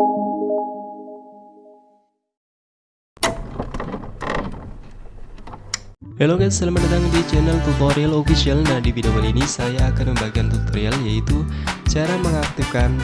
Halo guys, selamat datang di channel tutorial official. Nah di video kali ini saya akan membagikan tutorial yaitu Cara mengaktifkan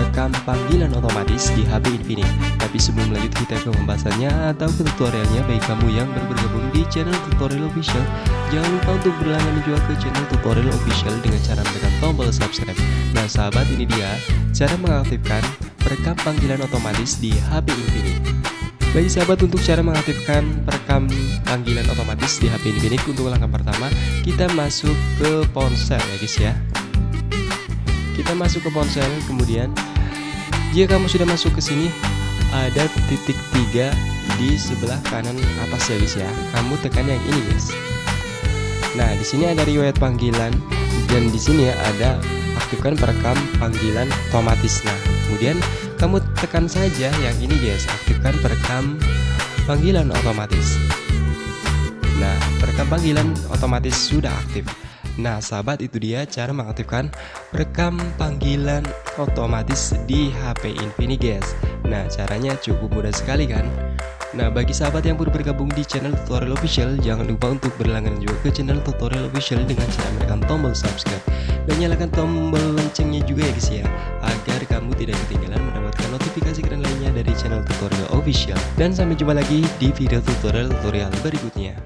rekam panggilan otomatis di HP Infinix Tapi sebelum lanjut kita ke pembahasannya atau ke tutorialnya. Bagi kamu yang baru bergabung di channel tutorial official Jangan lupa untuk berlangganan juga ke channel tutorial official dengan cara menekan tombol subscribe. Nah sahabat ini dia cara mengaktifkan rekam panggilan otomatis di HP Infinix bagi sahabat untuk cara mengaktifkan perekam panggilan otomatis di HP Infinix untuk langkah pertama kita masuk ke ponsel ya guys ya. Kita masuk ke ponsel kemudian jika kamu sudah masuk ke sini ada titik tiga di sebelah kanan atas ya guys ya. Kamu tekan yang ini guys. Nah di sini ada riwayat panggilan dan di sini ada aktifkan perekam panggilan otomatis. Nah kemudian kamu tekan saja yang ini guys. Aktifkan perekam panggilan otomatis. Nah perekam panggilan otomatis sudah aktif. Nah sahabat itu dia cara mengaktifkan perekam panggilan otomatis di HP Infinix guys. Nah caranya cukup mudah sekali kan? Nah bagi sahabat yang baru bergabung di channel tutorial official Jangan lupa untuk berlangganan juga ke channel tutorial official Dengan cara menekan tombol subscribe Dan nyalakan tombol loncengnya juga ya guys ya. Agar kamu tidak ketinggalan mendapatkan notifikasi keren lainnya dari channel tutorial official. Dan sampai jumpa lagi di video tutorial-tutorial berikutnya